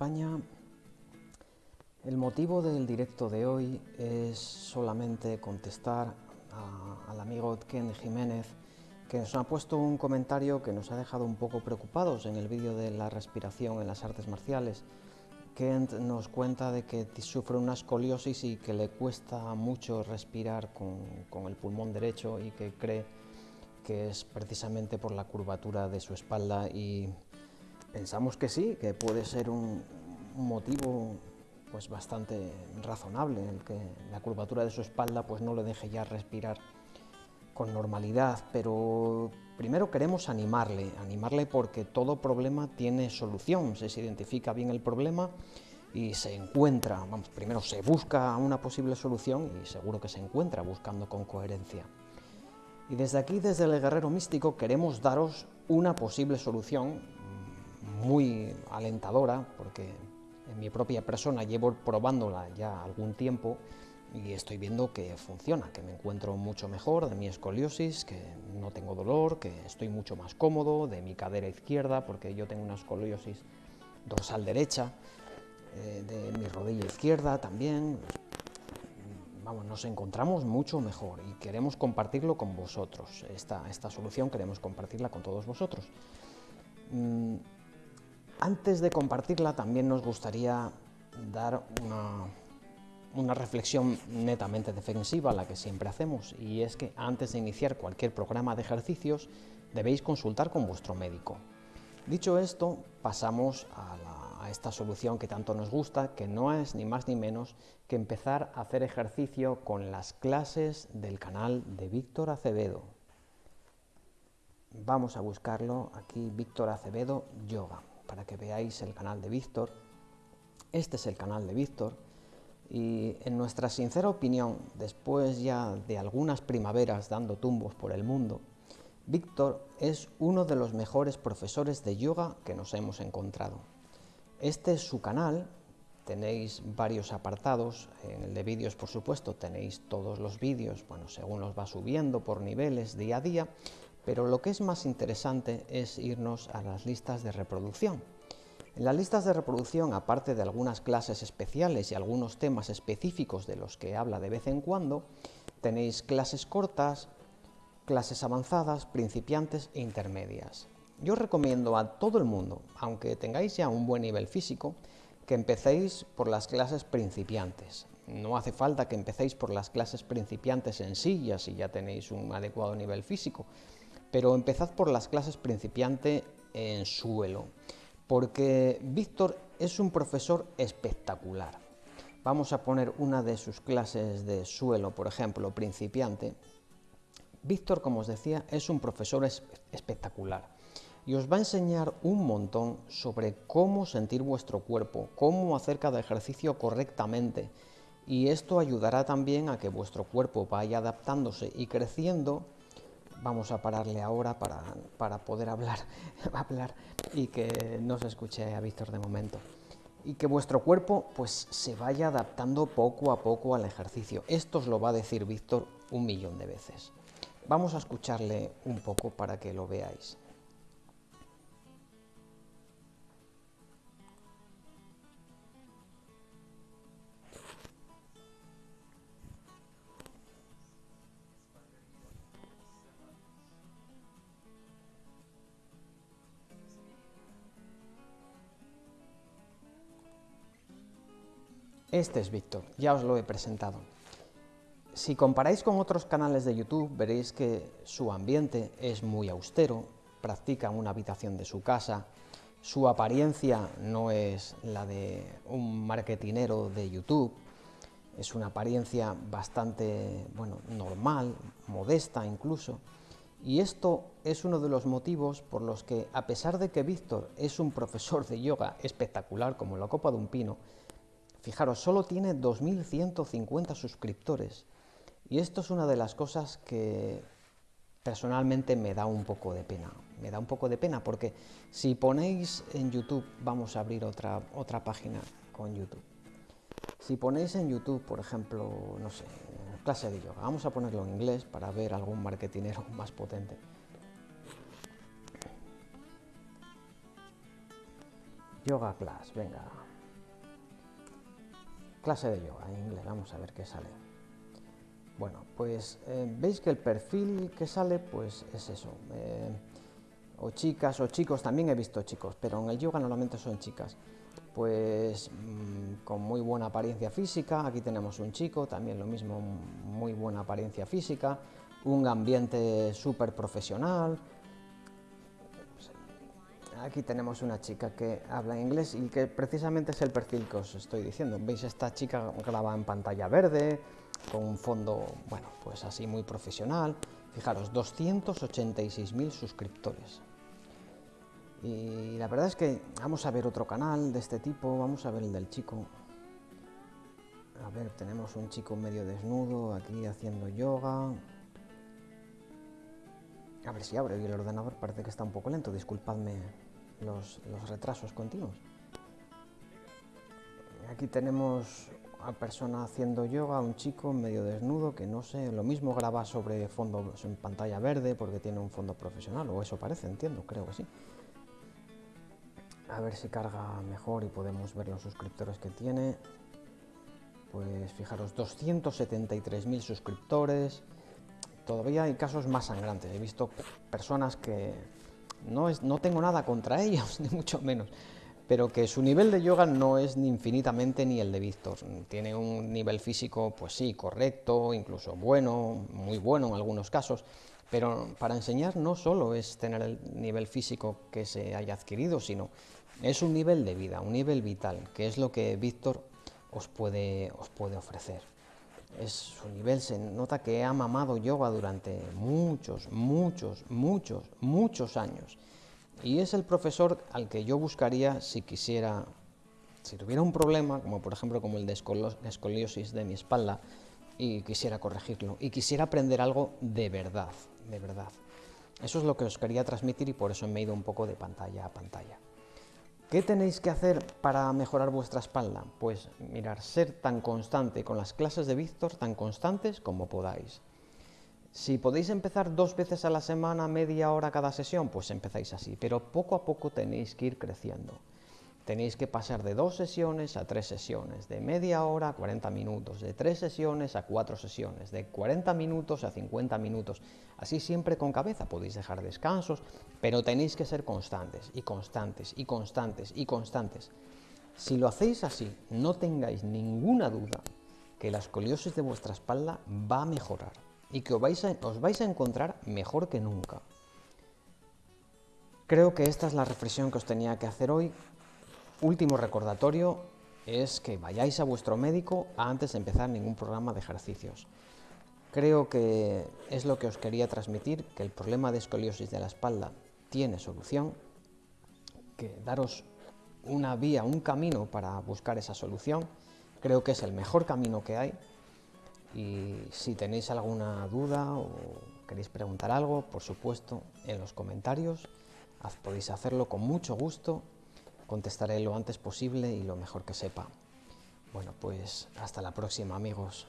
España. El motivo del directo de hoy es solamente contestar al amigo Ken Jiménez, que nos ha puesto un comentario que nos ha dejado un poco preocupados en el vídeo de la respiración en las artes marciales. Kent nos cuenta de que sufre una escoliosis y que le cuesta mucho respirar con, con el pulmón derecho y que cree que es precisamente por la curvatura de su espalda y pensamos que sí, que puede ser un, motivo pues bastante razonable, el que la curvatura de su espalda pues no le deje ya respirar con normalidad, pero primero queremos animarle, animarle porque todo problema tiene solución, se identifica bien el problema y se encuentra, vamos, primero se busca una posible solución y seguro que se encuentra buscando con coherencia. Y desde aquí, desde el Guerrero Místico, queremos daros una posible solución muy alentadora, porque en mi propia persona llevo probándola ya algún tiempo y estoy viendo que funciona, que me encuentro mucho mejor de mi escoliosis, que no tengo dolor, que estoy mucho más cómodo de mi cadera izquierda, porque yo tengo una escoliosis dorsal derecha, eh, de mi rodilla izquierda también, vamos, nos encontramos mucho mejor y queremos compartirlo con vosotros. Esta, esta solución queremos compartirla con todos vosotros. Mm, antes de compartirla también nos gustaría dar una, reflexión netamente defensiva, la que siempre hacemos, y es que antes de iniciar cualquier programa de ejercicios debéis consultar con vuestro médico. Dicho esto, pasamos a la esta solución que tanto nos gusta, que no es ni más ni menos que empezar a hacer ejercicio con las clases del canal de Víctor Acevedo. Vamos a buscarlo aquí, Víctor Acevedo Yoga, para que veáis el canal de Víctor. Este es el canal de Víctor. Y en nuestra sincera opinión, después ya de algunas primaveras dando tumbos por el mundo, Víctor es uno de los mejores profesores de yoga que nos hemos encontrado. Este es su canal, tenéis varios apartados, en el de vídeos por supuesto tenéis todos los vídeos, bueno, según los va subiendo por niveles día a día, pero lo que es más interesante es irnos a las listas de reproducción. En las listas de reproducción, aparte de algunas clases especiales y algunos temas específicos de los que habla de vez en cuando, tenéis clases cortas, clases avanzadas, principiantes e intermedias. Yo recomiendo a todo el mundo, aunque tengáis ya un buen nivel físico, que empecéis por las clases principiantes. No hace falta que empecéis por las clases principiantes en sillas si ya tenéis un adecuado nivel físico, pero empezad por las clases principiante en suelo, porque Víctor es un profesor espectacular. Vamos a poner una de sus clases de suelo, por ejemplo, principiante. Víctor, como os decía, es un profesor espectacular y os va a enseñar un montón sobre cómo sentir vuestro cuerpo, cómo hacer cada ejercicio correctamente y esto ayudará también a que vuestro cuerpo vaya adaptándose y creciendo vamos a pararle ahora para, para poder hablar, hablar y que no se escuche a Víctor de momento y que vuestro cuerpo pues se vaya adaptando poco a poco al ejercicio. Esto os lo va a decir Víctor un millón de veces. Vamos a escucharle un poco para que lo veáis. Este es Víctor, ya os lo he presentado. Si comparáis con otros canales de YouTube, veréis que su ambiente es muy austero, practica una habitación de su casa, su apariencia no es la de un marketinero de YouTube, es una apariencia bastante, bueno, normal, modesta incluso, y esto es uno de los motivos por los que, a pesar de que Víctor es un profesor de yoga espectacular como la copa de un pino, Fijaros, solo tiene 2.150 suscriptores y esto es una de las cosas que personalmente me da un poco de pena. Me da un poco de pena porque si ponéis en YouTube, vamos a abrir otra, otra página con YouTube. Si ponéis en YouTube, por ejemplo, no sé, clase de yoga, vamos a ponerlo en inglés para ver algún marketinero más potente. Yoga class, venga, clase de yoga en inglés, vamos a ver qué sale. Bueno, pues eh, veis que el perfil que sale pues es eso, eh, o chicas o chicos, también he visto chicos, pero en el yoga normalmente son chicas, pues mm, con muy buena apariencia física, aquí tenemos un chico, también lo mismo, muy buena apariencia física, un ambiente súper profesional, aquí tenemos una chica que habla inglés y que precisamente es el perfil que os estoy diciendo. ¿Veis? Esta chica graba en pantalla verde, con un fondo, bueno, pues así muy profesional. Fijaros, 286.000 suscriptores. Y la verdad es que vamos a ver otro canal de este tipo, vamos a ver el del chico. A ver, tenemos un chico medio desnudo aquí haciendo yoga. A ver si abre el ordenador, parece que está un poco lento, disculpadme los, retrasos continuos. Aquí tenemos a persona haciendo yoga, un chico medio desnudo que no sé, lo mismo graba sobre fondo en pantalla verde porque tiene un fondo profesional, o eso parece, entiendo, creo que sí. A ver si carga mejor y podemos ver los suscriptores que tiene. Pues fijaros, 273.000 suscriptores. Todavía hay casos más sangrantes. He visto personas que no, no tengo nada contra ellos, ni mucho menos, pero que su nivel de yoga no es ni infinitamente ni el de Víctor. Tiene un nivel físico, pues sí, correcto, incluso bueno, muy bueno en algunos casos, pero para enseñar no solo es tener el nivel físico que se haya adquirido, sino es un nivel de vida, un nivel vital, que es lo que Víctor os puede ofrecer es su nivel, se nota que ha mamado yoga durante muchos, muchos, muchos, muchos años. Y es el profesor al que yo buscaría si quisiera, si tuviera un problema, como por ejemplo como el de escoliosis de mi espalda, y quisiera corregirlo, y quisiera aprender algo de verdad, de verdad. Eso es lo que os quería transmitir y por eso me he ido un poco de pantalla a pantalla. ¿Qué tenéis que hacer para mejorar vuestra espalda? Pues mirar, ser tan constante con las clases de Víctor, tan constantes como podáis. Si podéis empezar dos veces a la semana, media hora cada sesión, pues empezáis así, pero poco a poco tenéis que ir creciendo. Tenéis que pasar de dos sesiones a tres sesiones, de media hora a 40 minutos, de tres sesiones a cuatro sesiones, de 40 minutos a 50 minutos. Así siempre con cabeza, podéis dejar descansos, pero tenéis que ser constantes y constantes y constantes y constantes. Si lo hacéis así, no tengáis ninguna duda que la escoliosis de vuestra espalda va a mejorar y que os vais a, os vais a encontrar mejor que nunca. Creo que esta es la reflexión que os tenía que hacer hoy Último recordatorio es que vayáis a vuestro médico antes de empezar ningún programa de ejercicios. Creo que es lo que os quería transmitir, que el problema de escoliosis de la espalda tiene solución, que daros una vía, un camino para buscar esa solución. Creo que es el mejor camino que hay y si tenéis alguna duda o queréis preguntar algo, por supuesto, en los comentarios, podéis hacerlo con mucho gusto contestaré lo antes posible y lo mejor que sepa. Bueno, pues hasta la próxima amigos.